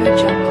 Audio Jungle.